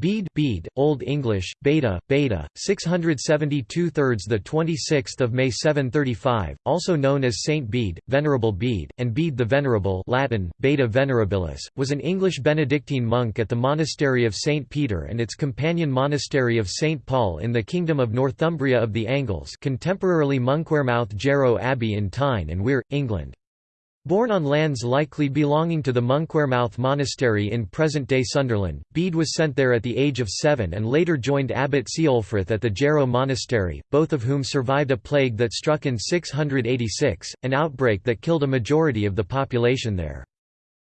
Bede, Bede, Old English, Beta, Beta, 672 thirds the 26th of May 735, also known as Saint Bede, Venerable Bede, and Bede the Venerable, Latin Beda Venerabilis, was an English Benedictine monk at the monastery of Saint Peter and its companion monastery of Saint Paul in the kingdom of Northumbria of the Angles, contemporarily Monkwearmouth Jarrow Abbey in Tyne and Wear, England. Born on lands likely belonging to the Monkwearmouth Monastery in present-day Sunderland, Bede was sent there at the age of seven and later joined Abbot Ceolfrith at the Jarrow Monastery, both of whom survived a plague that struck in 686, an outbreak that killed a majority of the population there.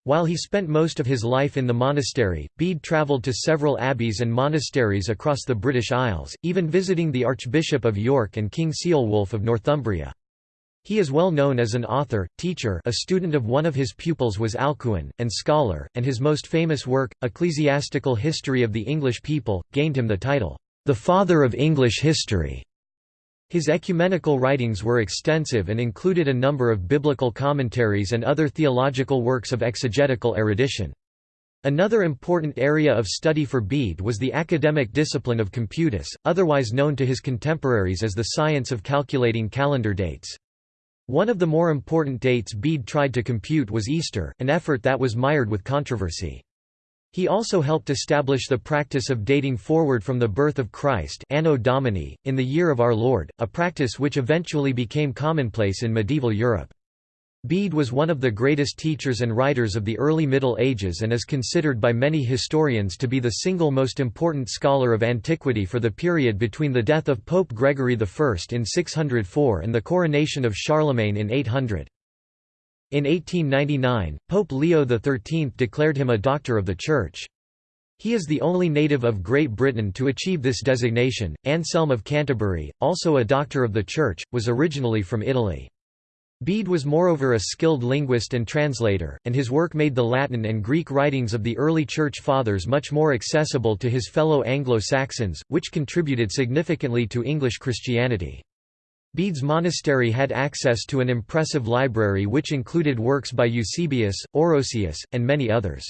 While he spent most of his life in the monastery, Bede travelled to several abbeys and monasteries across the British Isles, even visiting the Archbishop of York and King Ceolwulf of Northumbria. He is well known as an author, teacher a student of one of his pupils was Alcuin, and scholar, and his most famous work, Ecclesiastical History of the English People, gained him the title, "...the Father of English History". His ecumenical writings were extensive and included a number of biblical commentaries and other theological works of exegetical erudition. Another important area of study for Bede was the academic discipline of computus, otherwise known to his contemporaries as the science of calculating calendar dates. One of the more important dates Bede tried to compute was Easter, an effort that was mired with controversy. He also helped establish the practice of dating forward from the birth of Christ Anno Domini, in the year of our Lord, a practice which eventually became commonplace in medieval Europe. Bede was one of the greatest teachers and writers of the early Middle Ages and is considered by many historians to be the single most important scholar of antiquity for the period between the death of Pope Gregory I in 604 and the coronation of Charlemagne in 800. In 1899, Pope Leo XIII declared him a Doctor of the Church. He is the only native of Great Britain to achieve this designation. Anselm of Canterbury, also a Doctor of the Church, was originally from Italy. Bede was moreover a skilled linguist and translator, and his work made the Latin and Greek writings of the early Church Fathers much more accessible to his fellow Anglo-Saxons, which contributed significantly to English Christianity. Bede's monastery had access to an impressive library which included works by Eusebius, Orosius, and many others.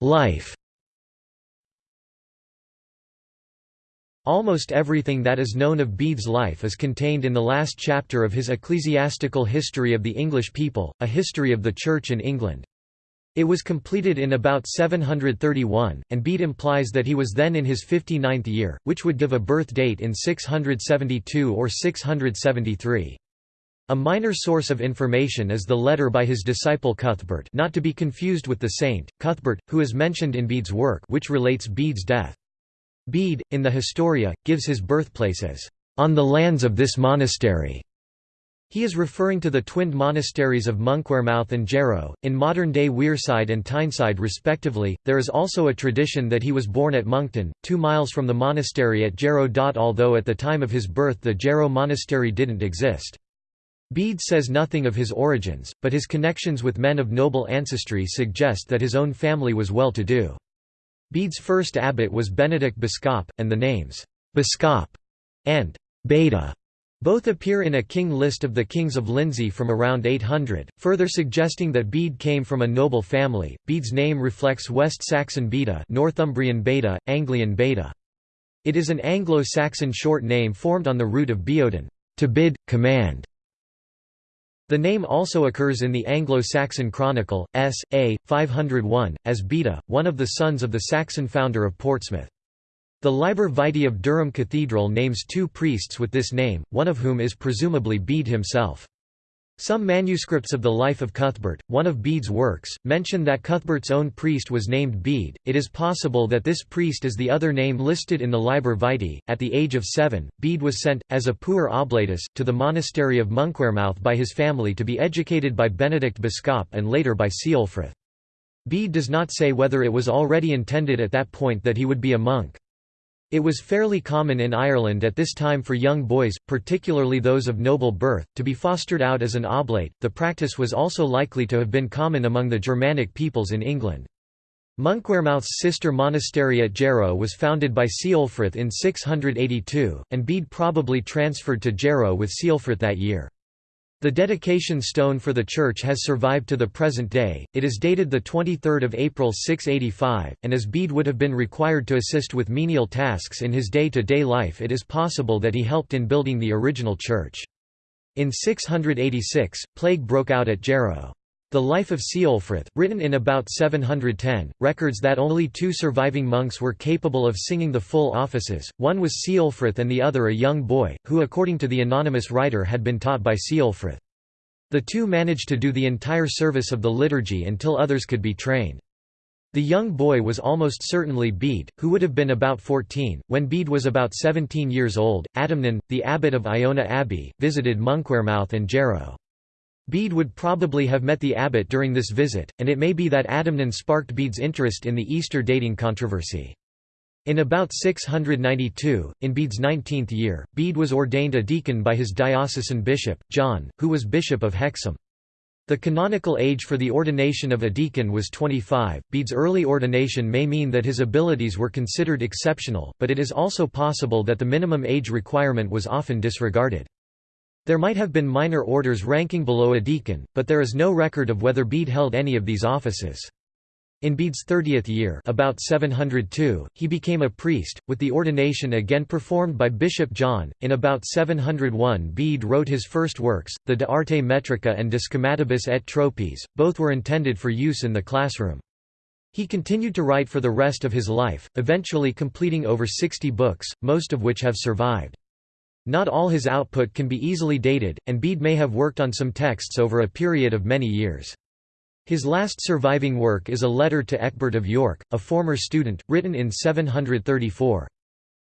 Life Almost everything that is known of Bede's life is contained in the last chapter of his Ecclesiastical History of the English People, a history of the Church in England. It was completed in about 731, and Bede implies that he was then in his 59th year, which would give a birth date in 672 or 673. A minor source of information is the letter by his disciple Cuthbert not to be confused with the saint, Cuthbert, who is mentioned in Bede's work which relates Bede's death. Bede, in the Historia, gives his birthplace as, "...on the lands of this monastery." He is referring to the twinned monasteries of Monkwearmouth and Jarrow, in modern-day Wearside and Tyneside respectively. There is also a tradition that he was born at Monkton, two miles from the monastery at Jarrow. Although at the time of his birth the Jarrow monastery didn't exist. Bede says nothing of his origins, but his connections with men of noble ancestry suggest that his own family was well-to-do. Bede's first abbot was Benedict Biscop, and the names Biscop and Beda both appear in a king list of the kings of Lindsey from around 800, further suggesting that Bede came from a noble family. Bede's name reflects West Saxon Beta, Northumbrian Beta, Anglian Beta. It is an Anglo-Saxon short name formed on the root of beoden, to bid, command, the name also occurs in the Anglo-Saxon Chronicle, S. A. 501, as Beda, one of the sons of the Saxon founder of Portsmouth. The Liber Vitae of Durham Cathedral names two priests with this name, one of whom is presumably Bede himself. Some manuscripts of the life of Cuthbert, one of Bede's works, mention that Cuthbert's own priest was named Bede. It is possible that this priest is the other name listed in the Liber Vitae. At the age of seven, Bede was sent, as a puer oblatus, to the monastery of Monkwearmouth by his family to be educated by Benedict Biscop and later by Ceolfrith. Bede does not say whether it was already intended at that point that he would be a monk. It was fairly common in Ireland at this time for young boys, particularly those of noble birth, to be fostered out as an oblate. The practice was also likely to have been common among the Germanic peoples in England. Monkwearmouth's sister monastery at Jarrow was founded by Ceolfrith in 682, and Bede probably transferred to Jarrow with Ceolfrith that year. The dedication stone for the church has survived to the present day, it is dated 23 April 685, and as Bede would have been required to assist with menial tasks in his day-to-day -day life it is possible that he helped in building the original church. In 686, plague broke out at Jarrow. The Life of Ceolfrith, written in about 710, records that only two surviving monks were capable of singing the full offices, one was Ceolfrith and the other a young boy, who according to the anonymous writer had been taught by Ceolfrith. The two managed to do the entire service of the liturgy until others could be trained. The young boy was almost certainly Bede, who would have been about 14. When Bede was about 17 years old, Adamnan, the abbot of Iona Abbey, visited Monkwearmouth and Jarrow. Bede would probably have met the abbot during this visit, and it may be that Adamnan sparked Bede's interest in the Easter dating controversy. In about 692, in Bede's nineteenth year, Bede was ordained a deacon by his diocesan bishop, John, who was bishop of Hexham. The canonical age for the ordination of a deacon was 25. Bede's early ordination may mean that his abilities were considered exceptional, but it is also possible that the minimum age requirement was often disregarded. There might have been minor orders ranking below a deacon, but there is no record of whether Bede held any of these offices. In Bede's 30th year about 702, he became a priest, with the ordination again performed by Bishop John. In about 701 Bede wrote his first works, the De Arte Metrica and De Schematibus et Tropis, both were intended for use in the classroom. He continued to write for the rest of his life, eventually completing over 60 books, most of which have survived. Not all his output can be easily dated, and Bede may have worked on some texts over a period of many years. His last surviving work is a letter to Ecbert of York, a former student, written in 734.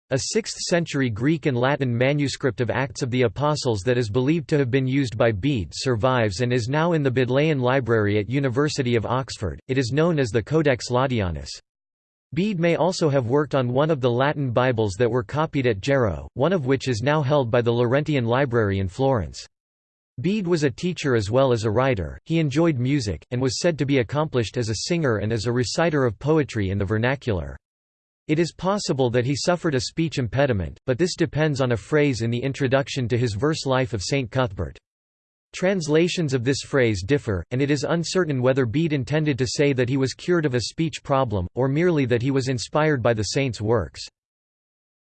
A 6th-century Greek and Latin manuscript of Acts of the Apostles that is believed to have been used by Bede survives and is now in the Bodleian Library at University of Oxford. It is known as the Codex Laudianus. Bede may also have worked on one of the Latin Bibles that were copied at Jarrow, one of which is now held by the Laurentian Library in Florence. Bede was a teacher as well as a writer, he enjoyed music, and was said to be accomplished as a singer and as a reciter of poetry in the vernacular. It is possible that he suffered a speech impediment, but this depends on a phrase in the introduction to his verse Life of St. Cuthbert. Translations of this phrase differ, and it is uncertain whether Bede intended to say that he was cured of a speech problem, or merely that he was inspired by the saint's works.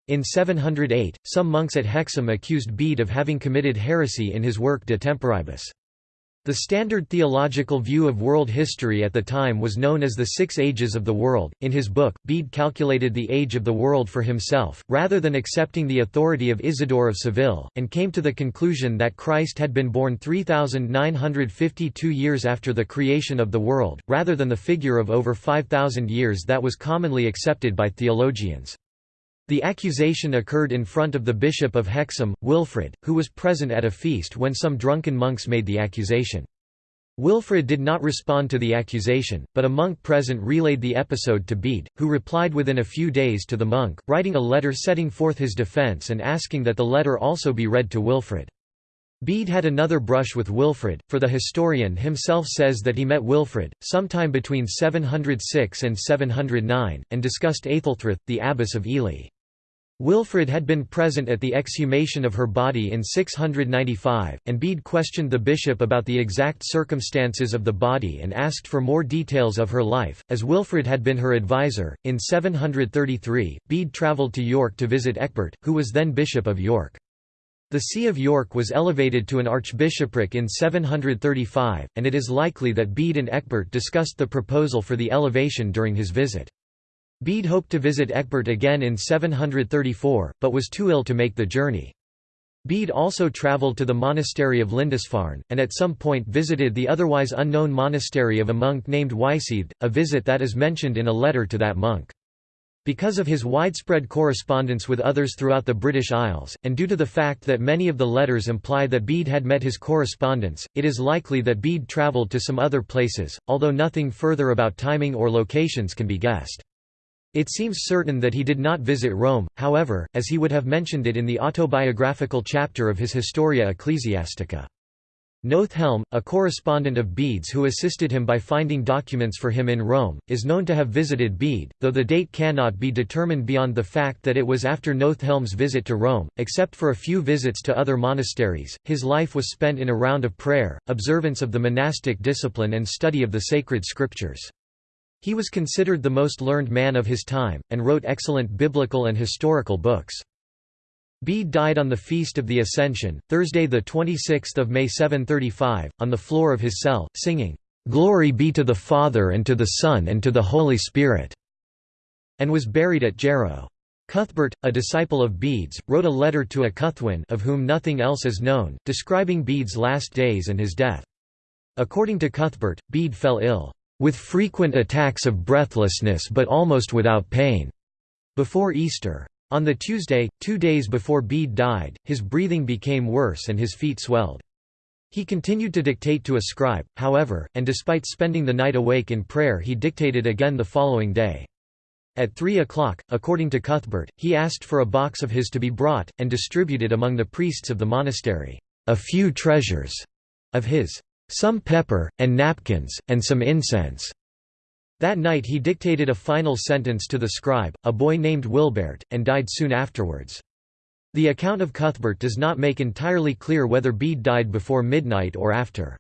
In 708, some monks at Hexham accused Bede of having committed heresy in his work De Temporibus. The standard theological view of world history at the time was known as the Six Ages of the World. In his book, Bede calculated the age of the world for himself, rather than accepting the authority of Isidore of Seville, and came to the conclusion that Christ had been born 3,952 years after the creation of the world, rather than the figure of over 5,000 years that was commonly accepted by theologians. The accusation occurred in front of the bishop of Hexham, Wilfrid, who was present at a feast when some drunken monks made the accusation. Wilfrid did not respond to the accusation, but a monk present relayed the episode to Bede, who replied within a few days to the monk, writing a letter setting forth his defence and asking that the letter also be read to Wilfrid. Bede had another brush with Wilfrid, for the historian himself says that he met Wilfrid, sometime between 706 and 709, and discussed Aethelthryth, the abbess of Ely. Wilfrid had been present at the exhumation of her body in 695, and Bede questioned the bishop about the exact circumstances of the body and asked for more details of her life, as Wilfrid had been her advisor. In 733, Bede travelled to York to visit Ecbert, who was then Bishop of York. The See of York was elevated to an archbishopric in 735, and it is likely that Bede and Ecbert discussed the proposal for the elevation during his visit. Bede hoped to visit Ecbert again in 734, but was too ill to make the journey. Bede also travelled to the monastery of Lindisfarne, and at some point visited the otherwise unknown monastery of a monk named Wyseaved, a visit that is mentioned in a letter to that monk. Because of his widespread correspondence with others throughout the British Isles, and due to the fact that many of the letters imply that Bede had met his correspondents, it is likely that Bede travelled to some other places, although nothing further about timing or locations can be guessed. It seems certain that he did not visit Rome, however, as he would have mentioned it in the autobiographical chapter of his Historia Ecclesiastica. Nothhelm, a correspondent of Bede's who assisted him by finding documents for him in Rome, is known to have visited Bede, though the date cannot be determined beyond the fact that it was after Nothhelm's visit to Rome. Except for a few visits to other monasteries, his life was spent in a round of prayer, observance of the monastic discipline and study of the sacred scriptures. He was considered the most learned man of his time, and wrote excellent biblical and historical books. Bede died on the Feast of the Ascension, Thursday 26 May 735, on the floor of his cell, singing, "'Glory be to the Father and to the Son and to the Holy Spirit' and was buried at Jarrow. Cuthbert, a disciple of Bede's, wrote a letter to a Cuthwin of whom nothing else is known, describing Bede's last days and his death. According to Cuthbert, Bede fell ill, "...with frequent attacks of breathlessness but almost without pain," before Easter. On the Tuesday, two days before Bede died, his breathing became worse and his feet swelled. He continued to dictate to a scribe, however, and despite spending the night awake in prayer he dictated again the following day. At three o'clock, according to Cuthbert, he asked for a box of his to be brought, and distributed among the priests of the monastery, "...a few treasures," of his, "...some pepper, and napkins, and some incense." That night he dictated a final sentence to the scribe, a boy named Wilbert, and died soon afterwards. The account of Cuthbert does not make entirely clear whether Bede died before midnight or after.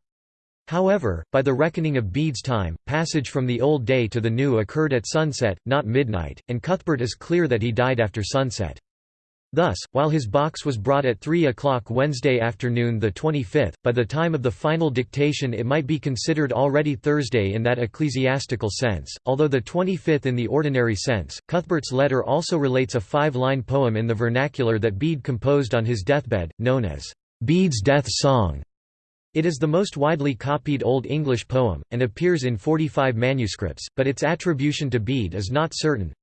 However, by the reckoning of Bede's time, passage from the old day to the new occurred at sunset, not midnight, and Cuthbert is clear that he died after sunset. Thus, while his box was brought at 3 o'clock Wednesday afternoon the 25th, by the time of the final dictation it might be considered already Thursday in that ecclesiastical sense, although the 25th in the ordinary sense. Cuthbert's letter also relates a five-line poem in the vernacular that Bede composed on his deathbed, known as Bede's Death Song. It is the most widely copied Old English poem, and appears in 45 manuscripts, but its attribution to Bede is not certain,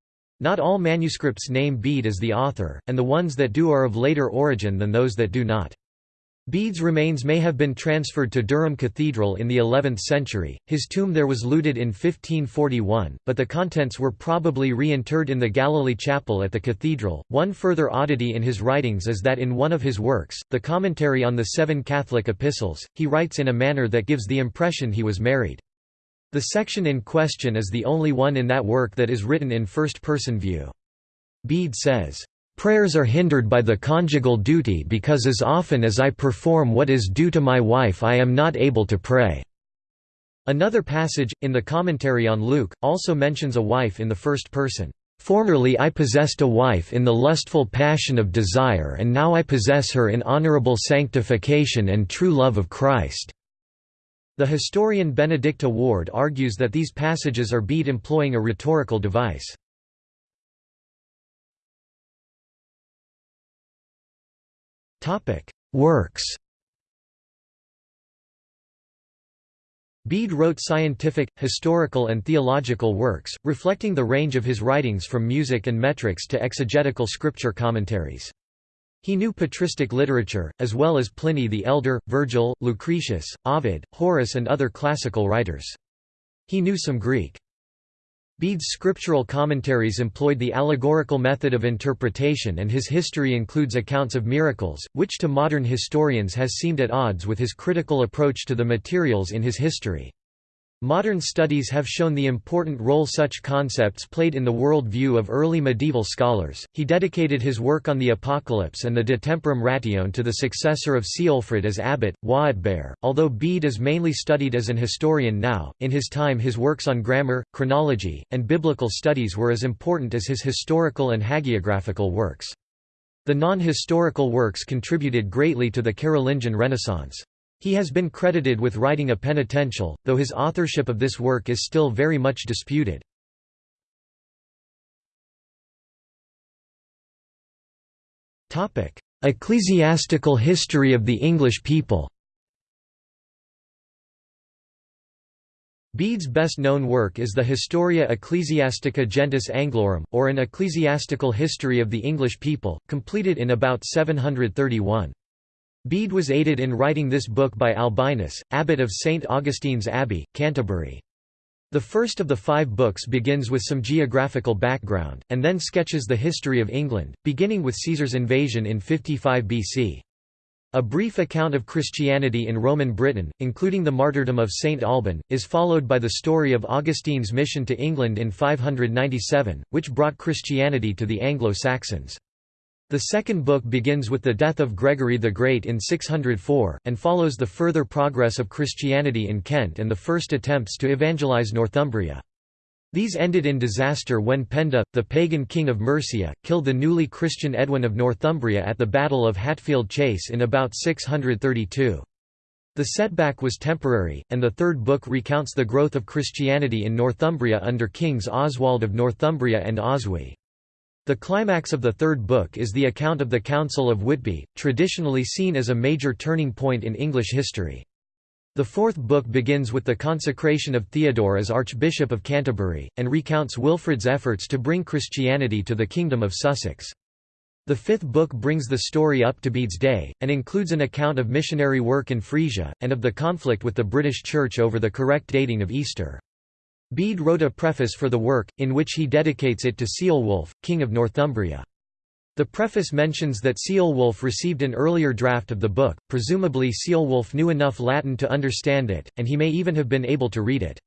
not all manuscripts name Bede as the author, and the ones that do are of later origin than those that do not. Bede's remains may have been transferred to Durham Cathedral in the 11th century. His tomb there was looted in 1541, but the contents were probably reinterred in the Galilee Chapel at the cathedral. One further oddity in his writings is that in one of his works, the commentary on the seven Catholic epistles, he writes in a manner that gives the impression he was married. The section in question is the only one in that work that is written in first-person view. Bede says, "...prayers are hindered by the conjugal duty because as often as I perform what is due to my wife I am not able to pray." Another passage, in the commentary on Luke, also mentions a wife in the first person. Formerly I possessed a wife in the lustful passion of desire and now I possess her in honorable sanctification and true love of Christ. The historian Benedicta Ward argues that these passages are Bede employing a rhetorical device. Works Bede wrote scientific, historical and theological works, reflecting the range of his writings from music and metrics to exegetical scripture commentaries. He knew patristic literature, as well as Pliny the Elder, Virgil, Lucretius, Ovid, Horace and other classical writers. He knew some Greek. Bede's scriptural commentaries employed the allegorical method of interpretation and his history includes accounts of miracles, which to modern historians has seemed at odds with his critical approach to the materials in his history. Modern studies have shown the important role such concepts played in the world view of early medieval scholars. He dedicated his work on the Apocalypse and the De Temporum Ratione to the successor of Ceolfrid as abbot, Hwaetberht. Although Bede is mainly studied as an historian now, in his time his works on grammar, chronology, and biblical studies were as important as his historical and hagiographical works. The non-historical works contributed greatly to the Carolingian Renaissance. He has been credited with writing a penitential, though his authorship of this work is still very much disputed. Ecclesiastical history of the English people Bede's best-known work is the Historia Ecclesiastica Gentis Anglorum, or an ecclesiastical history of the English people, completed in about 731. Bede was aided in writing this book by Albinus, abbot of St. Augustine's Abbey, Canterbury. The first of the five books begins with some geographical background, and then sketches the history of England, beginning with Caesar's invasion in 55 BC. A brief account of Christianity in Roman Britain, including the martyrdom of Saint Alban, is followed by the story of Augustine's mission to England in 597, which brought Christianity to the Anglo-Saxons. The second book begins with the death of Gregory the Great in 604, and follows the further progress of Christianity in Kent and the first attempts to evangelize Northumbria. These ended in disaster when Penda, the pagan king of Mercia, killed the newly Christian Edwin of Northumbria at the Battle of Hatfield Chase in about 632. The setback was temporary, and the third book recounts the growth of Christianity in Northumbria under kings Oswald of Northumbria and Oswy. The climax of the third book is the account of the Council of Whitby, traditionally seen as a major turning point in English history. The fourth book begins with the consecration of Theodore as Archbishop of Canterbury, and recounts Wilfrid's efforts to bring Christianity to the Kingdom of Sussex. The fifth book brings the story up to Bede's day, and includes an account of missionary work in Frisia, and of the conflict with the British Church over the correct dating of Easter. Bede wrote a preface for the work, in which he dedicates it to Ceolwulf, king of Northumbria. The preface mentions that Ceolwulf received an earlier draft of the book, presumably Ceolwulf knew enough Latin to understand it, and he may even have been able to read it.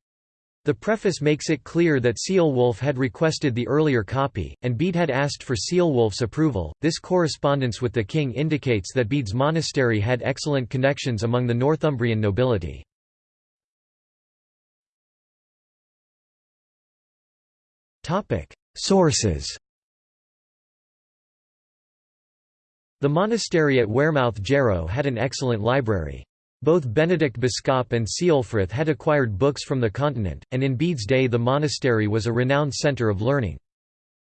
The preface makes it clear that Ceolwulf had requested the earlier copy, and Bede had asked for Ceolwulf's approval. This correspondence with the king indicates that Bede's monastery had excellent connections among the Northumbrian nobility. Sources The monastery at Wearmouth Jarrow had an excellent library. Both Benedict Biscop and Ceolfrith had acquired books from the continent, and in Bede's day the monastery was a renowned centre of learning.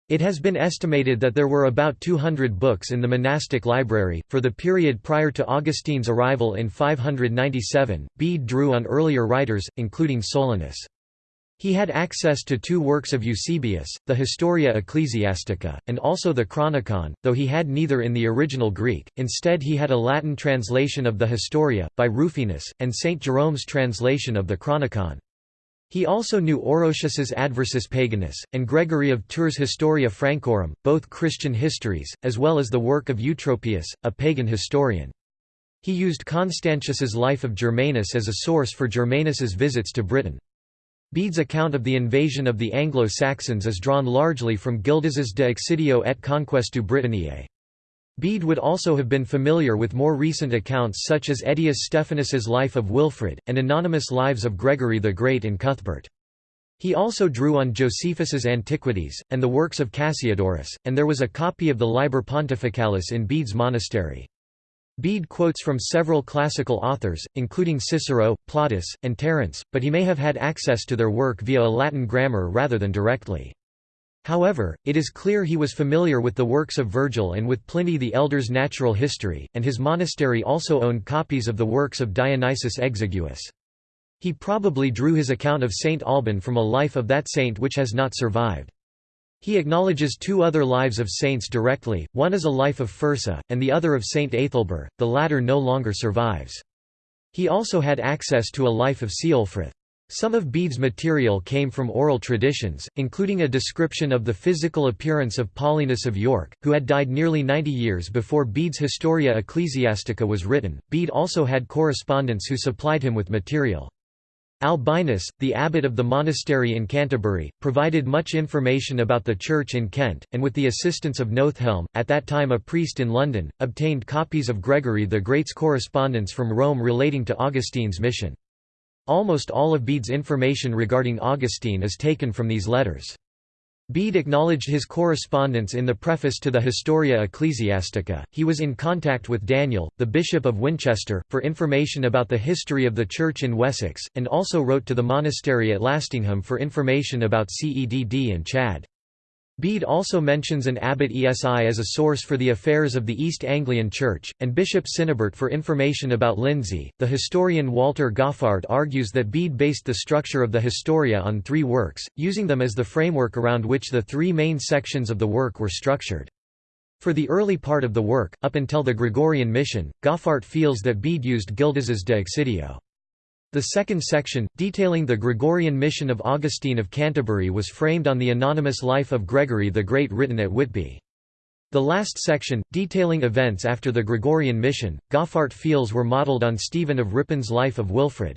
It has been estimated that there were about 200 books in the monastic library. For the period prior to Augustine's arrival in 597, Bede drew on earlier writers, including Solinus. He had access to two works of Eusebius, the Historia Ecclesiastica, and also the Chronicon, though he had neither in the original Greek, instead he had a Latin translation of the Historia, by Rufinus, and St. Jerome's translation of the Chronicon. He also knew Orosius's Adversus Paganos, and Gregory of Tours' Historia Francorum, both Christian histories, as well as the work of Eutropius, a pagan historian. He used Constantius's Life of Germanus as a source for Germanus's visits to Britain. Bede's account of the invasion of the Anglo-Saxons is drawn largely from Gildas's De Excidio et Conquestu Britanniae. Bede would also have been familiar with more recent accounts such as Aeddius Stephanus's Life of Wilfrid, and anonymous lives of Gregory the Great and Cuthbert. He also drew on Josephus's Antiquities, and the works of Cassiodorus, and there was a copy of the Liber Pontificalis in Bede's monastery. Bede quotes from several classical authors, including Cicero, Plautus, and Terence, but he may have had access to their work via a Latin grammar rather than directly. However, it is clear he was familiar with the works of Virgil and with Pliny the Elder's natural history, and his monastery also owned copies of the works of Dionysius Exiguus. He probably drew his account of Saint Alban from a life of that saint which has not survived. He acknowledges two other lives of saints directly, one is a life of Fursa, and the other of Saint Aethelburh, the latter no longer survives. He also had access to a life of Ceolfrith. Some of Bede's material came from oral traditions, including a description of the physical appearance of Paulinus of York, who had died nearly 90 years before Bede's Historia Ecclesiastica was written. Bede also had correspondents who supplied him with material. Albinus, the abbot of the monastery in Canterbury, provided much information about the church in Kent, and with the assistance of Nothelm, at that time a priest in London, obtained copies of Gregory the Great's correspondence from Rome relating to Augustine's mission. Almost all of Bede's information regarding Augustine is taken from these letters. Bede acknowledged his correspondence in the preface to the Historia Ecclesiastica. He was in contact with Daniel, the Bishop of Winchester, for information about the history of the Church in Wessex, and also wrote to the monastery at Lastingham for information about Cedd and Chad. Bede also mentions an abbot Esi as a source for the affairs of the East Anglian Church, and Bishop Cynibert for information about Lindsey. The historian Walter Goffart argues that Bede based the structure of the Historia on three works, using them as the framework around which the three main sections of the work were structured. For the early part of the work, up until the Gregorian mission, Goffart feels that Bede used Gildas's De Excidio. The second section, detailing the Gregorian mission of Augustine of Canterbury was framed on the anonymous life of Gregory the Great written at Whitby. The last section, detailing events after the Gregorian mission, Goffart feels were modelled on Stephen of Ripon's life of Wilfrid.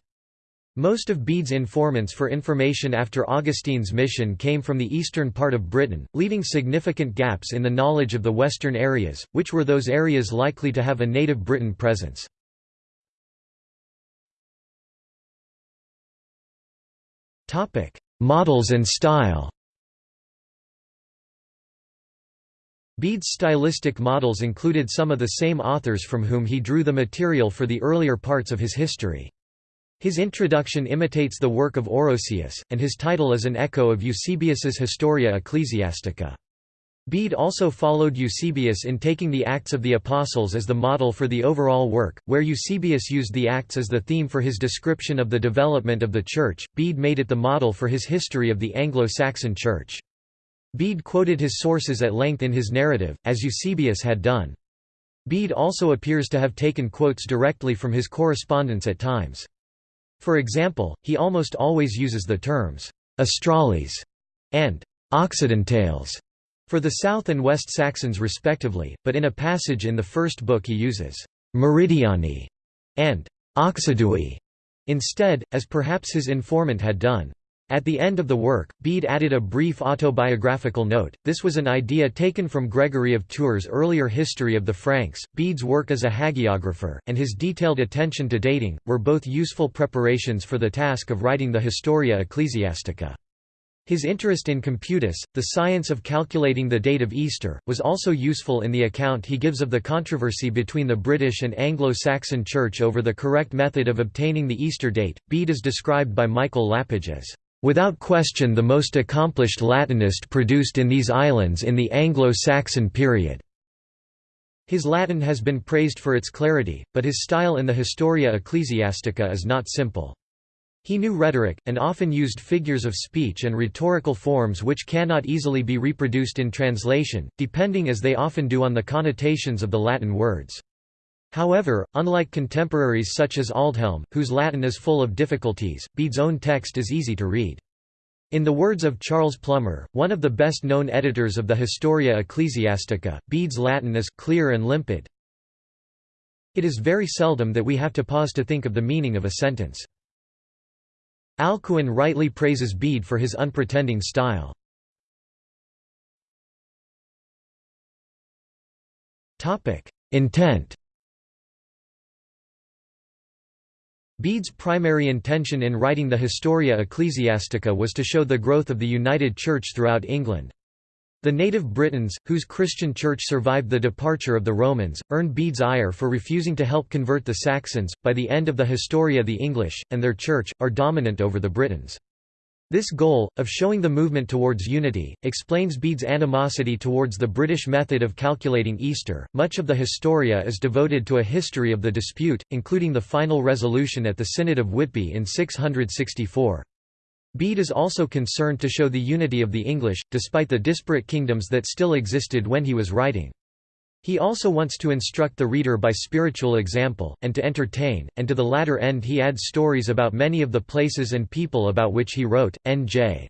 Most of Bede's informants for information after Augustine's mission came from the eastern part of Britain, leaving significant gaps in the knowledge of the western areas, which were those areas likely to have a native Briton presence. Models and style Bede's stylistic models included some of the same authors from whom he drew the material for the earlier parts of his history. His introduction imitates the work of Orosius, and his title is an echo of Eusebius's Historia Ecclesiastica. Bede also followed Eusebius in taking the Acts of the Apostles as the model for the overall work, where Eusebius used the Acts as the theme for his description of the development of the Church, Bede made it the model for his history of the Anglo-Saxon Church. Bede quoted his sources at length in his narrative, as Eusebius had done. Bede also appears to have taken quotes directly from his correspondence at times. For example, he almost always uses the terms «Australes» and «Occidentales» for the South and West Saxons respectively, but in a passage in the first book he uses «Meridiani» and «occidui» instead, as perhaps his informant had done. At the end of the work, Bede added a brief autobiographical note. This was an idea taken from Gregory of Tours' earlier history of the Franks. Bede's work as a hagiographer, and his detailed attention to dating, were both useful preparations for the task of writing the Historia Ecclesiastica. His interest in computus, the science of calculating the date of Easter, was also useful in the account he gives of the controversy between the British and Anglo-Saxon Church over the correct method of obtaining the Easter date. Bede is described by Michael Lapidge as Without question the most accomplished Latinist produced in these islands in the Anglo-Saxon period." His Latin has been praised for its clarity, but his style in the Historia Ecclesiastica is not simple. He knew rhetoric, and often used figures of speech and rhetorical forms which cannot easily be reproduced in translation, depending as they often do on the connotations of the Latin words. However, unlike contemporaries such as Aldhelm, whose Latin is full of difficulties, Bede's own text is easy to read. In the words of Charles Plummer, one of the best-known editors of the Historia Ecclesiastica, Bede's Latin is clear and limpid. It is very seldom that we have to pause to think of the meaning of a sentence. Alcuin rightly praises Bede for his unpretending style. Intent Bede's primary intention in writing the Historia Ecclesiastica was to show the growth of the United Church throughout England. The native Britons, whose Christian church survived the departure of the Romans, earned Bede's ire for refusing to help convert the Saxons. By the end of the Historia, the English, and their church, are dominant over the Britons. This goal, of showing the movement towards unity, explains Bede's animosity towards the British method of calculating Easter. Much of the Historia is devoted to a history of the dispute, including the final resolution at the Synod of Whitby in 664. Bede is also concerned to show the unity of the English, despite the disparate kingdoms that still existed when he was writing. He also wants to instruct the reader by spiritual example, and to entertain, and to the latter end he adds stories about many of the places and people about which he wrote. N.J.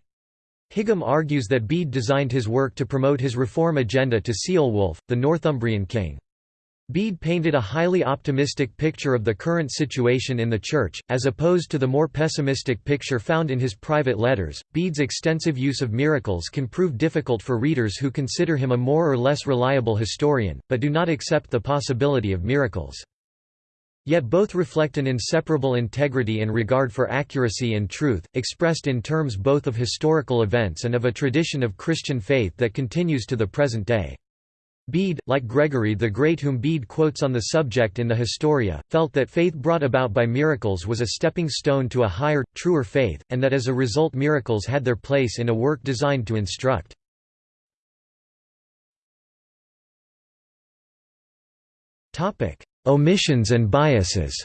Higham argues that Bede designed his work to promote his reform agenda to Ceolwulf, the Northumbrian king. Bede painted a highly optimistic picture of the current situation in the Church, as opposed to the more pessimistic picture found in his private letters. Bede's extensive use of miracles can prove difficult for readers who consider him a more or less reliable historian, but do not accept the possibility of miracles. Yet both reflect an inseparable integrity and regard for accuracy and truth, expressed in terms both of historical events and of a tradition of Christian faith that continues to the present day. Bede, like Gregory the Great whom Bede quotes on the subject in the Historia, felt that faith brought about by miracles was a stepping stone to a higher, truer faith, and that as a result miracles had their place in a work designed to instruct. Omissions and biases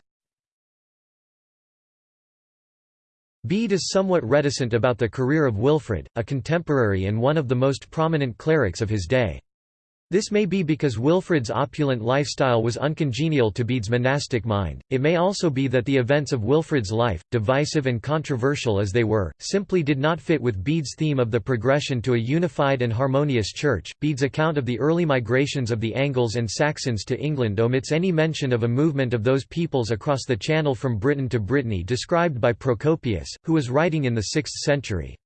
Bede is somewhat reticent about the career of Wilfrid, a contemporary and one of the most prominent clerics of his day. This may be because Wilfrid's opulent lifestyle was uncongenial to Bede's monastic mind, it may also be that the events of Wilfrid's life, divisive and controversial as they were, simply did not fit with Bede's theme of the progression to a unified and harmonious church. Bede's account of the early migrations of the Angles and Saxons to England omits any mention of a movement of those peoples across the Channel from Britain to Brittany described by Procopius, who was writing in the 6th century.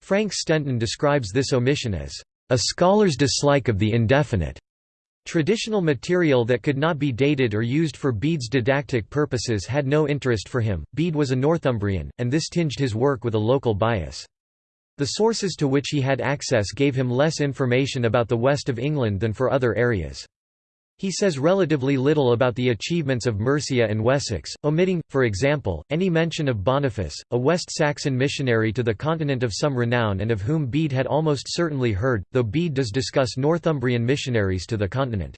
Frank Stenton describes this omission as a scholar's dislike of the indefinite. Traditional material that could not be dated or used for Bede's didactic purposes had no interest for him. Bede was a Northumbrian, and this tinged his work with a local bias. The sources to which he had access gave him less information about the west of England than for other areas. He says relatively little about the achievements of Mercia and Wessex, omitting, for example, any mention of Boniface, a West Saxon missionary to the continent of some renown and of whom Bede had almost certainly heard, though Bede does discuss Northumbrian missionaries to the continent.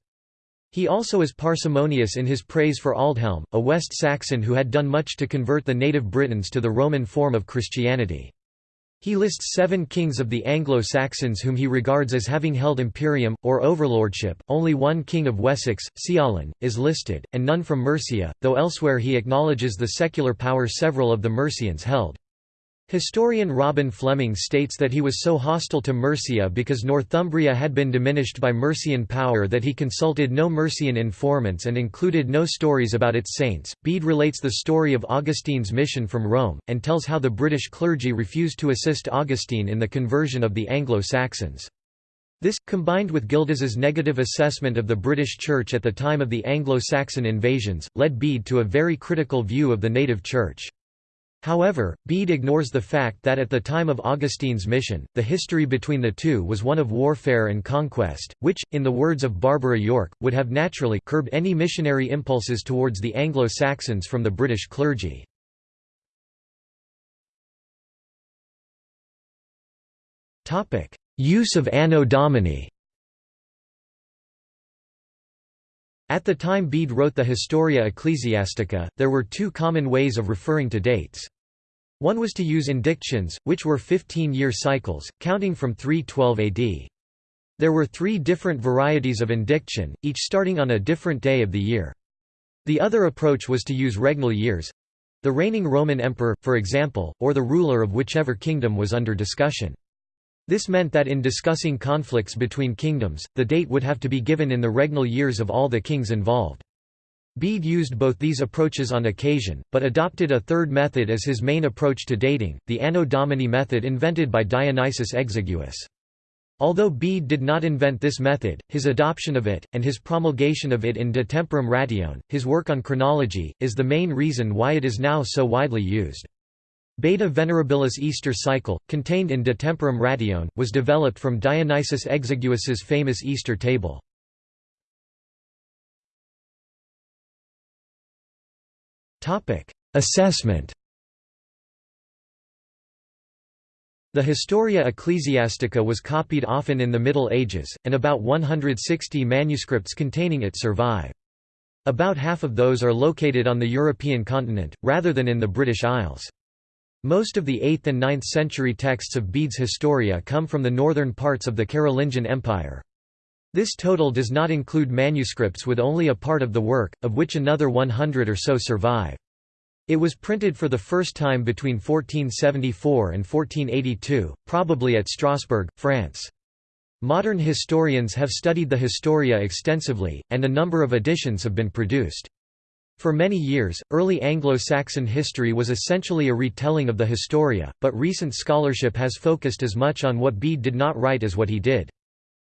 He also is parsimonious in his praise for Aldhelm, a West Saxon who had done much to convert the native Britons to the Roman form of Christianity. He lists seven kings of the Anglo-Saxons whom he regards as having held imperium, or overlordship, only one king of Wessex, Ceawlin, is listed, and none from Mercia, though elsewhere he acknowledges the secular power several of the Mercians held. Historian Robin Fleming states that he was so hostile to Mercia because Northumbria had been diminished by Mercian power that he consulted no Mercian informants and included no stories about its saints. Bede relates the story of Augustine's mission from Rome, and tells how the British clergy refused to assist Augustine in the conversion of the Anglo-Saxons. This, combined with Gildas's negative assessment of the British Church at the time of the Anglo-Saxon invasions, led Bede to a very critical view of the native Church. However, Bede ignores the fact that at the time of Augustine's mission, the history between the two was one of warfare and conquest, which, in the words of Barbara Yorke, would have naturally curbed any missionary impulses towards the Anglo-Saxons from the British clergy. Use of Anno Domini At the time Bede wrote the Historia Ecclesiastica, there were two common ways of referring to dates. One was to use indictions, which were 15-year cycles, counting from 312 AD. There were three different varieties of indiction, each starting on a different day of the year. The other approach was to use regnal years—the reigning Roman emperor, for example, or the ruler of whichever kingdom was under discussion. This meant that in discussing conflicts between kingdoms, the date would have to be given in the regnal years of all the kings involved. Bede used both these approaches on occasion, but adopted a third method as his main approach to dating, the Anno Domini method invented by Dionysius Exiguus. Although Bede did not invent this method, his adoption of it, and his promulgation of it in De Temporum Ratione, his work on chronology, is the main reason why it is now so widely used. Beda Venerabilis Easter cycle, contained in De Temporum Ratione, was developed from Dionysius Exiguus's famous Easter table. Assessment The Historia Ecclesiastica was copied often in the Middle Ages, and about 160 manuscripts containing it survive. About half of those are located on the European continent, rather than in the British Isles. Most of the 8th and 9th century texts of Bede's Historia come from the northern parts of the Carolingian Empire. This total does not include manuscripts with only a part of the work, of which another 100 or so survive. It was printed for the first time between 1474 and 1482, probably at Strasbourg, France. Modern historians have studied the Historia extensively, and a number of editions have been produced. For many years, early Anglo-Saxon history was essentially a retelling of the Historia, but recent scholarship has focused as much on what Bede did not write as what he did.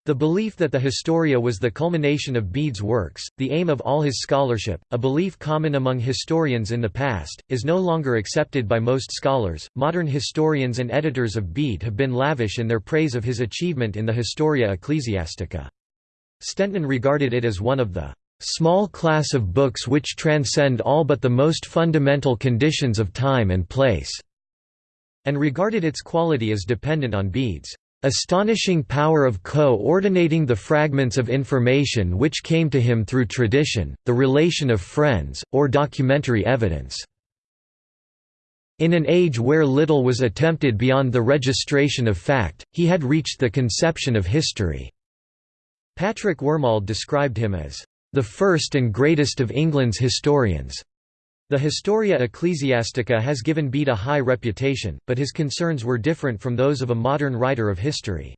The belief that the Historia was the culmination of Bede's works, the aim of all his scholarship, a belief common among historians in the past, is no longer accepted by most scholars. Modern historians and editors of Bede have been lavish in their praise of his achievement in the Historia Ecclesiastica. Stenton regarded it as one of the small class of books which transcend all but the most fundamental conditions of time and place, and regarded its quality as dependent on Bede's astonishing power of co-ordinating the fragments of information which came to him through tradition, the relation of friends, or documentary evidence. In an age where little was attempted beyond the registration of fact, he had reached the conception of history. Patrick Wormald described him as, "...the first and greatest of England's historians." The Historia Ecclesiastica has given Bede a high reputation, but his concerns were different from those of a modern writer of history.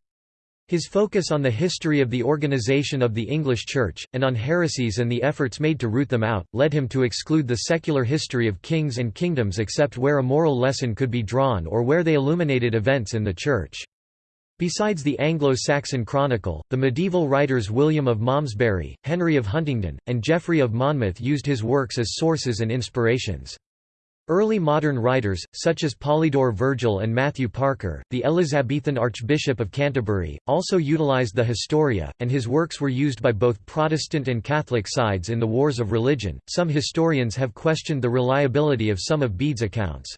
His focus on the history of the organization of the English Church, and on heresies and the efforts made to root them out, led him to exclude the secular history of kings and kingdoms except where a moral lesson could be drawn or where they illuminated events in the Church. Besides the Anglo-Saxon Chronicle, the medieval writers William of Malmesbury, Henry of Huntingdon, and Geoffrey of Monmouth used his works as sources and inspirations. Early modern writers, such as Polydore Vergil and Matthew Parker, the Elizabethan Archbishop of Canterbury, also utilized the Historia, and his works were used by both Protestant and Catholic sides in the wars of religion. Some historians have questioned the reliability of some of Bede's accounts.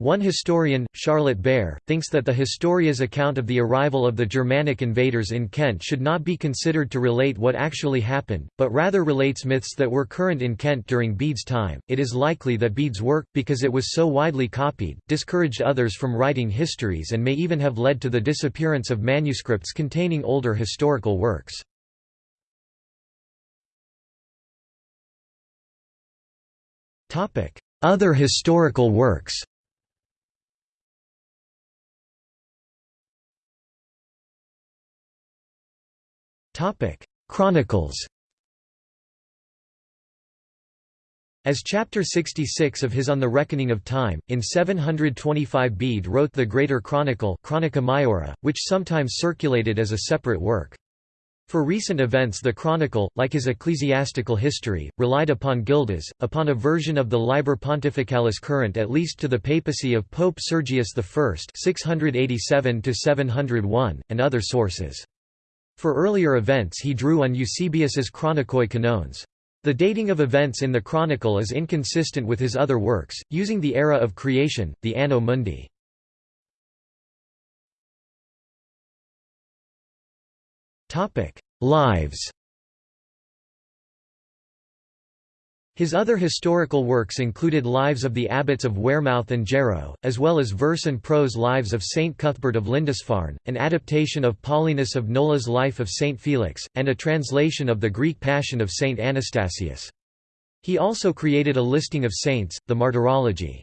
One historian, Charlotte Behr, thinks that the Historia's account of the arrival of the Germanic invaders in Kent should not be considered to relate what actually happened, but rather relates myths that were current in Kent during Bede's time. It is likely that Bede's work, because it was so widely copied, discouraged others from writing histories and may even have led to the disappearance of manuscripts containing older historical works. Other historical works Chronicles As chapter 66 of his On the Reckoning of Time, in 725 Bede wrote the Greater Chronicle Chronica Maiora, which sometimes circulated as a separate work. For recent events the Chronicle, like his ecclesiastical history, relied upon Gildas, upon a version of the Liber Pontificalis current at least to the papacy of Pope Sergius I 687 and other sources. For earlier events he drew on Eusebius's Chronikoi Kanones. The dating of events in the Chronicle is inconsistent with his other works, using the era of creation, the Anno Mundi. Lives His other historical works included lives of the abbots of Wearmouth and Jarrow, as well as verse and prose lives of Saint Cuthbert of Lindisfarne, an adaptation of Paulinus of Nola's life of Saint Felix, and a translation of the Greek Passion of Saint Anastasius. He also created a listing of saints, the Martyrology.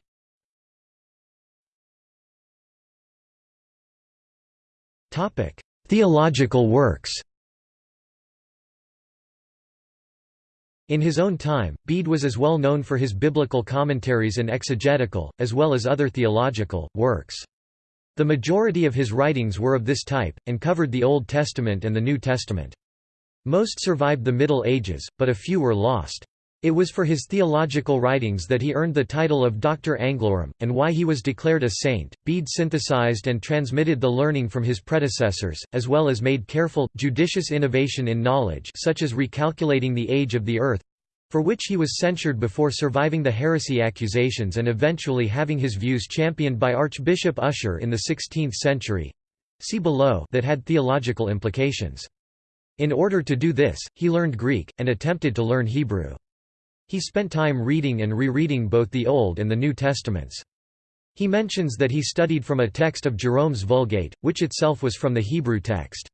Theological works In his own time, Bede was as well known for his biblical commentaries and exegetical, as well as other theological, works. The majority of his writings were of this type, and covered the Old Testament and the New Testament. Most survived the Middle Ages, but a few were lost. It was for his theological writings that he earned the title of Doctor Anglorum, and why he was declared a saint. Bede synthesized and transmitted the learning from his predecessors, as well as made careful, judicious innovation in knowledge such as recalculating the age of the earth—for which he was censured before surviving the heresy accusations and eventually having his views championed by Archbishop Ussher in the 16th century see below that had theological implications. In order to do this, he learned Greek, and attempted to learn Hebrew. He spent time reading and rereading both the Old and the New Testaments. He mentions that he studied from a text of Jerome's Vulgate, which itself was from the Hebrew text.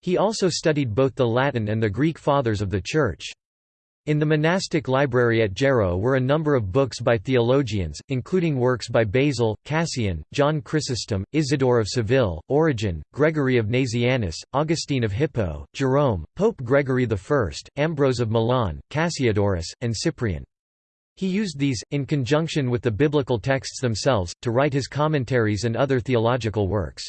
He also studied both the Latin and the Greek fathers of the Church. In the monastic library at Jarrow were a number of books by theologians, including works by Basil, Cassian, John Chrysostom, Isidore of Seville, Origen, Gregory of Nazianzus, Augustine of Hippo, Jerome, Pope Gregory I, Ambrose of Milan, Cassiodorus, and Cyprian. He used these, in conjunction with the biblical texts themselves, to write his commentaries and other theological works.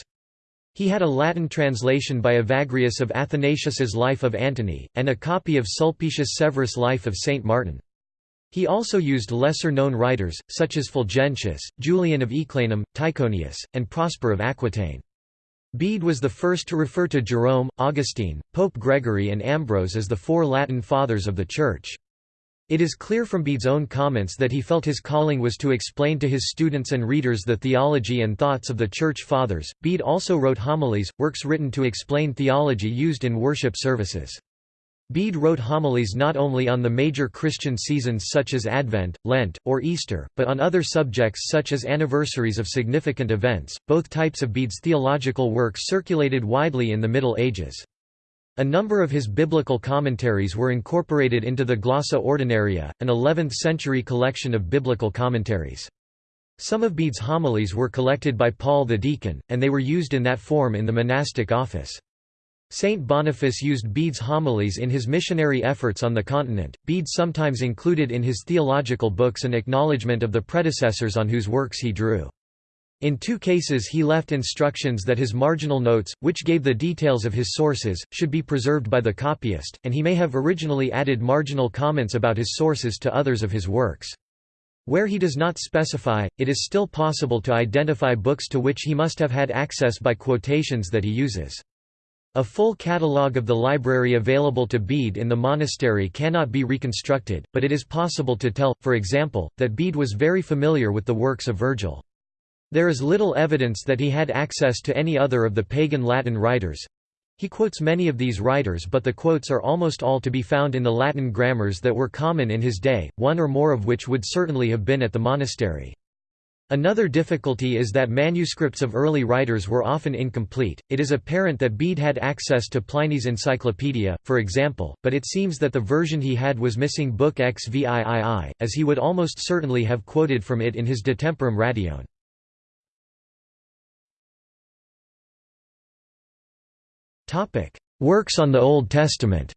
He had a Latin translation by Evagrius of Athanasius's Life of Antony, and a copy of Sulpicius Severus' Life of Saint Martin. He also used lesser-known writers, such as Fulgentius, Julian of Eclanum, Tychonius, and Prosper of Aquitaine. Bede was the first to refer to Jerome, Augustine, Pope Gregory and Ambrose as the four Latin Fathers of the Church. It is clear from Bede's own comments that he felt his calling was to explain to his students and readers the theology and thoughts of the Church Fathers. Bede also wrote homilies, works written to explain theology used in worship services. Bede wrote homilies not only on the major Christian seasons such as Advent, Lent, or Easter, but on other subjects such as anniversaries of significant events. Both types of Bede's theological works circulated widely in the Middle Ages. A number of his biblical commentaries were incorporated into the Glossa Ordinaria, an 11th-century collection of biblical commentaries. Some of Bede's homilies were collected by Paul the Deacon, and they were used in that form in the monastic office. Saint Boniface used Bede's homilies in his missionary efforts on the continent. Bede sometimes included in his theological books an acknowledgement of the predecessors on whose works he drew. In two cases he left instructions that his marginal notes, which gave the details of his sources, should be preserved by the copyist, and he may have originally added marginal comments about his sources to others of his works. Where he does not specify, it is still possible to identify books to which he must have had access by quotations that he uses. A full catalogue of the library available to Bede in the monastery cannot be reconstructed, but it is possible to tell, for example, that Bede was very familiar with the works of Virgil. There is little evidence that he had access to any other of the pagan Latin writers. He quotes many of these writers but the quotes are almost all to be found in the Latin grammars that were common in his day, one or more of which would certainly have been at the monastery. Another difficulty is that manuscripts of early writers were often incomplete. It is apparent that Bede had access to Pliny's Encyclopedia, for example, but it seems that the version he had was missing Book XVIII, as he would almost certainly have quoted from it in his De Temporum Ratione. Works on the Old Testament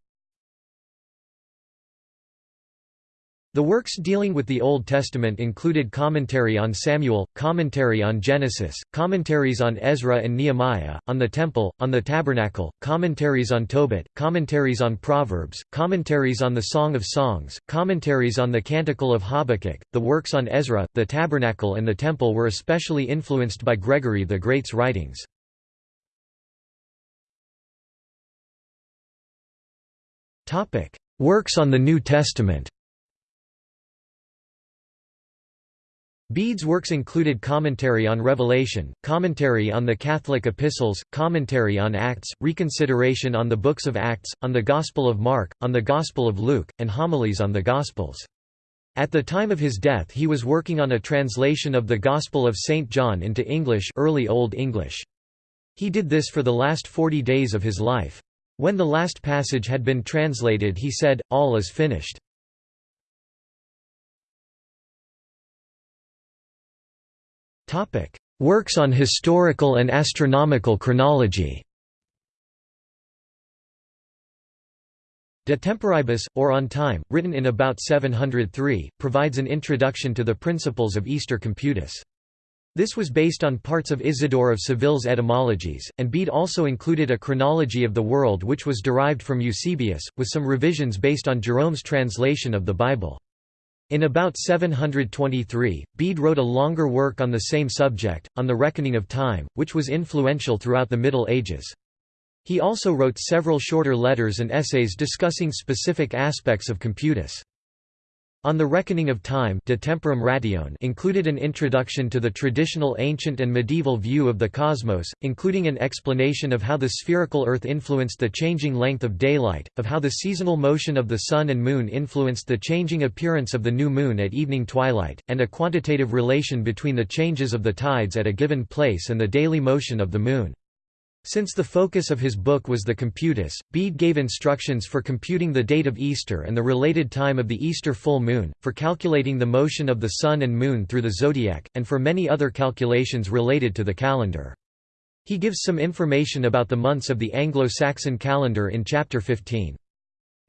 The works dealing with the Old Testament included commentary on Samuel, commentary on Genesis, commentaries on Ezra and Nehemiah, on the Temple, on the Tabernacle, commentaries on Tobit, commentaries on Proverbs, commentaries on the Song of Songs, commentaries on the Canticle of Habakkuk. The works on Ezra, the Tabernacle, and the Temple were especially influenced by Gregory the Great's writings. Topic: Works on the New Testament. Bede's works included commentary on Revelation, commentary on the Catholic epistles, commentary on Acts, reconsideration on the books of Acts, on the Gospel of Mark, on the Gospel of Luke, and homilies on the Gospels. At the time of his death he was working on a translation of the Gospel of St. John into English early Old English. He did this for the last forty days of his life. When the last passage had been translated he said, All is finished. Works on historical and astronomical chronology De Temporibus, or On Time, written in about 703, provides an introduction to the principles of Easter Computus. This was based on parts of Isidore of Seville's etymologies, and Bede also included a chronology of the world which was derived from Eusebius, with some revisions based on Jerome's translation of the Bible. In about 723, Bede wrote a longer work on the same subject, on the reckoning of time, which was influential throughout the Middle Ages. He also wrote several shorter letters and essays discussing specific aspects of computus. On the Reckoning of Time De Temporum Ratione included an introduction to the traditional ancient and medieval view of the cosmos, including an explanation of how the spherical Earth influenced the changing length of daylight, of how the seasonal motion of the Sun and Moon influenced the changing appearance of the new moon at evening twilight, and a quantitative relation between the changes of the tides at a given place and the daily motion of the Moon. Since the focus of his book was the computus, Bede gave instructions for computing the date of Easter and the related time of the Easter full moon, for calculating the motion of the Sun and Moon through the zodiac, and for many other calculations related to the calendar. He gives some information about the months of the Anglo-Saxon calendar in Chapter 15.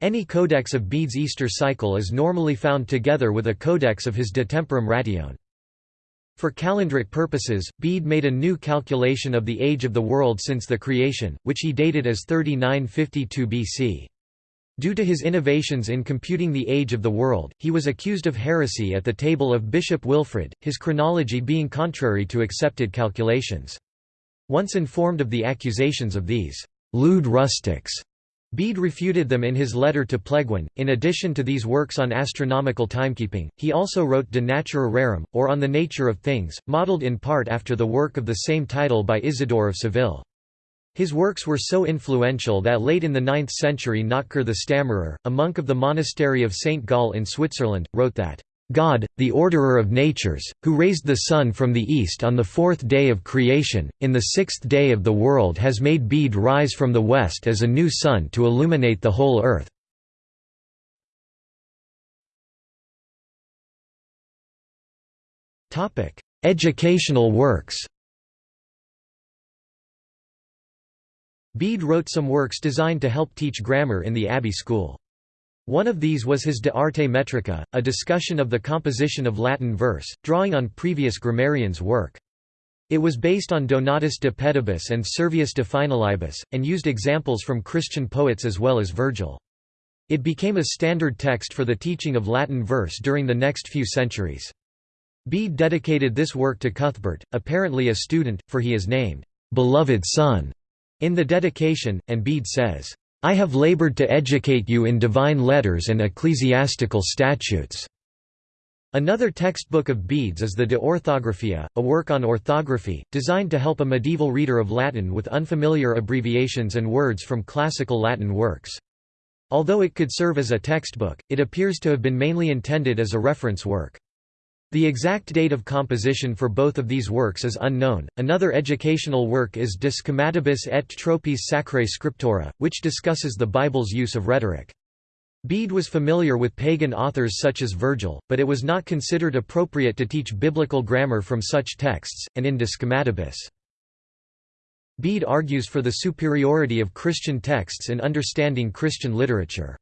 Any codex of Bede's Easter cycle is normally found together with a codex of his De Temporum Ratione. For calendric purposes, Bede made a new calculation of the age of the world since the creation, which he dated as 3952 BC. Due to his innovations in computing the age of the world, he was accused of heresy at the table of Bishop Wilfrid, his chronology being contrary to accepted calculations. Once informed of the accusations of these lewd rustics, Bede refuted them in his letter to Plegwin. In addition to these works on astronomical timekeeping, he also wrote De Natura Rerum, or On the Nature of Things, modelled in part after the work of the same title by Isidore of Seville. His works were so influential that late in the 9th century Notker the Stammerer, a monk of the monastery of St. Gall in Switzerland, wrote that, God, the orderer of natures, who raised the sun from the east on the fourth day of creation, in the sixth day of the world has made Bede rise from the west as a new sun to illuminate the whole earth. Educational works Bede wrote some works designed to help teach grammar in the Abbey School. One of these was his De Arte Metrica, a discussion of the composition of Latin verse, drawing on previous grammarians' work. It was based on Donatus de Pedibus and Servius de Finalibus, and used examples from Christian poets as well as Virgil. It became a standard text for the teaching of Latin verse during the next few centuries. Bede dedicated this work to Cuthbert, apparently a student, for he is named, "'beloved son' in the dedication, and Bede says, I have labored to educate you in divine letters and ecclesiastical statutes." Another textbook of Bede's is the De Orthographia, a work on orthography, designed to help a medieval reader of Latin with unfamiliar abbreviations and words from classical Latin works. Although it could serve as a textbook, it appears to have been mainly intended as a reference work. The exact date of composition for both of these works is unknown. Another educational work is De Schematibus et Tropis Sacrae Scriptura, which discusses the Bible's use of rhetoric. Bede was familiar with pagan authors such as Virgil, but it was not considered appropriate to teach biblical grammar from such texts, and in De Schematibus. Bede argues for the superiority of Christian texts in understanding Christian literature.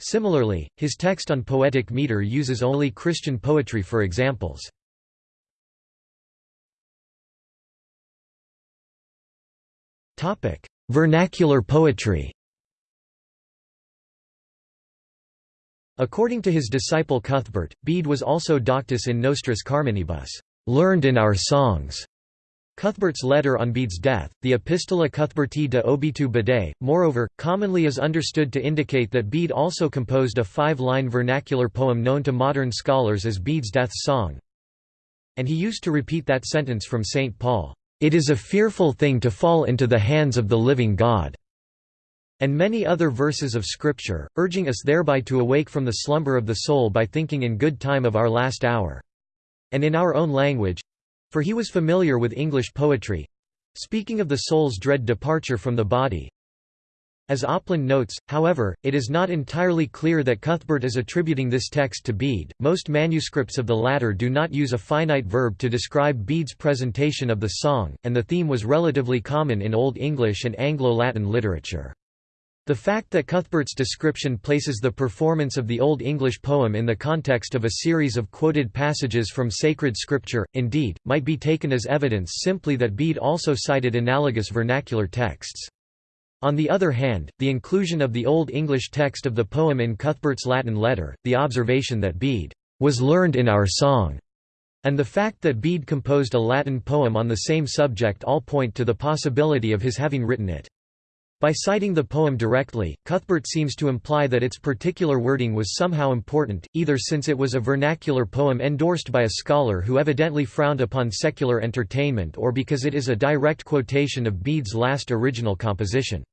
Similarly, his text on poetic meter uses only Christian poetry for examples. Vernacular poetry According to his disciple Cuthbert, Bede was also doctus in nostris carminibus, learned in our songs. Cuthbert's letter on Bede's death, the Epistola Cuthberti de Obitu Bede, moreover, commonly is understood to indicate that Bede also composed a five-line vernacular poem known to modern scholars as Bede's Death Song. And he used to repeat that sentence from St. Paul, "'It is a fearful thing to fall into the hands of the living God' and many other verses of Scripture, urging us thereby to awake from the slumber of the soul by thinking in good time of our last hour. And in our own language, for he was familiar with English poetry—speaking of the soul's dread departure from the body. As Opland notes, however, it is not entirely clear that Cuthbert is attributing this text to Bede. Most manuscripts of the latter do not use a finite verb to describe Bede's presentation of the song, and the theme was relatively common in Old English and Anglo-Latin literature. The fact that Cuthbert's description places the performance of the Old English poem in the context of a series of quoted passages from sacred scripture, indeed, might be taken as evidence simply that Bede also cited analogous vernacular texts. On the other hand, the inclusion of the Old English text of the poem in Cuthbert's Latin letter, the observation that Bede was learned in our song, and the fact that Bede composed a Latin poem on the same subject all point to the possibility of his having written it. By citing the poem directly, Cuthbert seems to imply that its particular wording was somehow important, either since it was a vernacular poem endorsed by a scholar who evidently frowned upon secular entertainment or because it is a direct quotation of Bede's last original composition.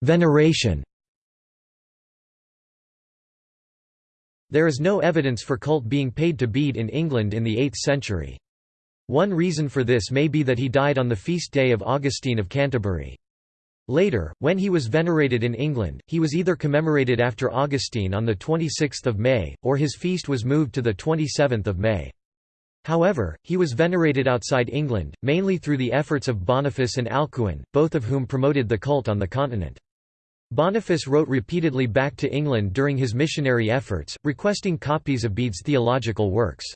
Veneration There is no evidence for cult being paid to Bede in England in the 8th century. One reason for this may be that he died on the feast day of Augustine of Canterbury. Later, when he was venerated in England, he was either commemorated after Augustine on 26 May, or his feast was moved to 27 May. However, he was venerated outside England, mainly through the efforts of Boniface and Alcuin, both of whom promoted the cult on the continent. Boniface wrote repeatedly back to England during his missionary efforts, requesting copies of Bede's theological works.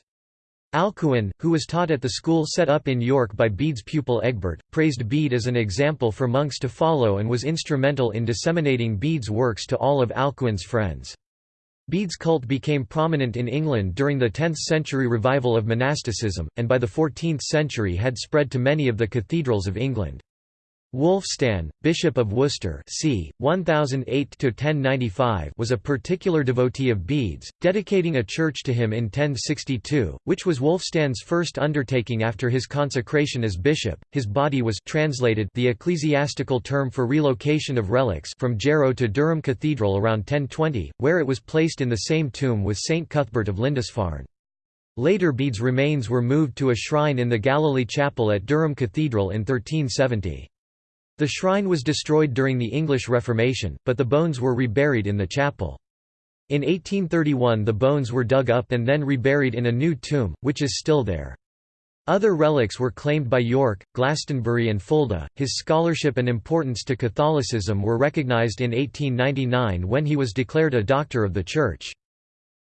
Alcuin, who was taught at the school set up in York by Bede's pupil Egbert, praised Bede as an example for monks to follow and was instrumental in disseminating Bede's works to all of Alcuin's friends. Bede's cult became prominent in England during the 10th-century revival of monasticism, and by the 14th century had spread to many of the cathedrals of England. Wulfstan, Bishop of Worcester c. 1008 was a particular devotee of Bede's, dedicating a church to him in 1062, which was Wulfstan's first undertaking after his consecration as bishop. His body was translated the ecclesiastical term for relocation of relics from Jarrow to Durham Cathedral around 1020, where it was placed in the same tomb with St Cuthbert of Lindisfarne. Later Bede's remains were moved to a shrine in the Galilee Chapel at Durham Cathedral in 1370. The shrine was destroyed during the English Reformation, but the bones were reburied in the chapel. In 1831 the bones were dug up and then reburied in a new tomb, which is still there. Other relics were claimed by York, Glastonbury and Fulda. His scholarship and importance to Catholicism were recognized in 1899 when he was declared a Doctor of the Church.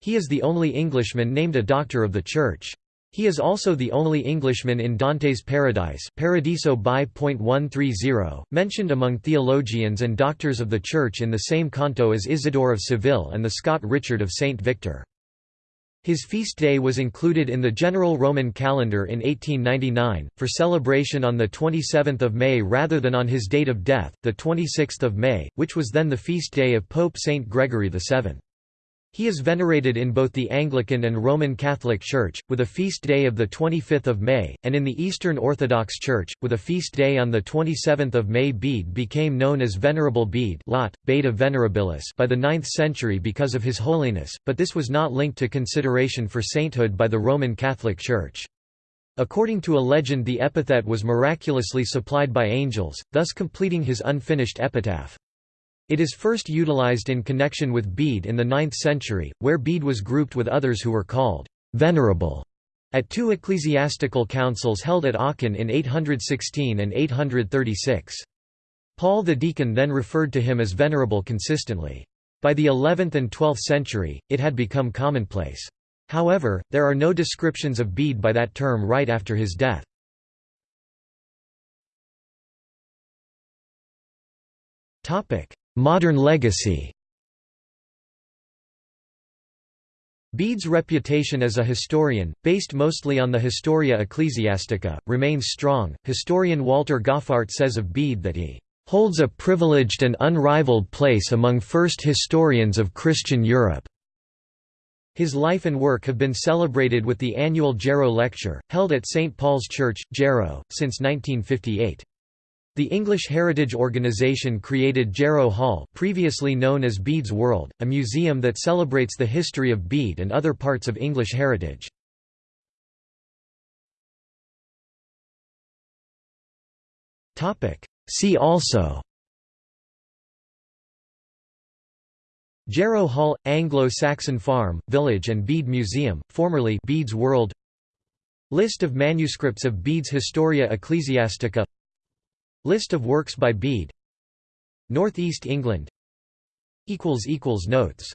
He is the only Englishman named a Doctor of the Church. He is also the only Englishman in Dante's Paradise Paradiso by .130, mentioned among theologians and doctors of the Church in the same canto as Isidore of Seville and the Scot Richard of St. Victor. His feast day was included in the general Roman calendar in 1899, for celebration on 27 May rather than on his date of death, 26 May, which was then the feast day of Pope St. Gregory VII. He is venerated in both the Anglican and Roman Catholic Church, with a feast day of 25 May, and in the Eastern Orthodox Church, with a feast day on 27 May. Bede became known as Venerable Bede Lat, Beda Venerabilis by the 9th century because of his holiness, but this was not linked to consideration for sainthood by the Roman Catholic Church. According to a legend the epithet was miraculously supplied by angels, thus completing his unfinished epitaph. It is first utilized in connection with Bede in the 9th century, where Bede was grouped with others who were called «venerable» at two ecclesiastical councils held at Aachen in 816 and 836. Paul the deacon then referred to him as venerable consistently. By the 11th and 12th century, it had become commonplace. However, there are no descriptions of Bede by that term right after his death. Modern legacy Bede's reputation as a historian, based mostly on the Historia Ecclesiastica, remains strong. Historian Walter Goffart says of Bede that he holds a privileged and unrivaled place among first historians of Christian Europe. His life and work have been celebrated with the annual Jarrow Lecture, held at St. Paul's Church, Jarrow, since 1958. The English Heritage Organisation created Jarrow Hall previously known as Bede's World, a museum that celebrates the history of Bede and other parts of English heritage. See also Jarrow Hall – Anglo-Saxon farm, village and Bede Museum, formerly Bede's World. List of manuscripts of Bede's Historia Ecclesiastica List of works by Bede. North East England Notes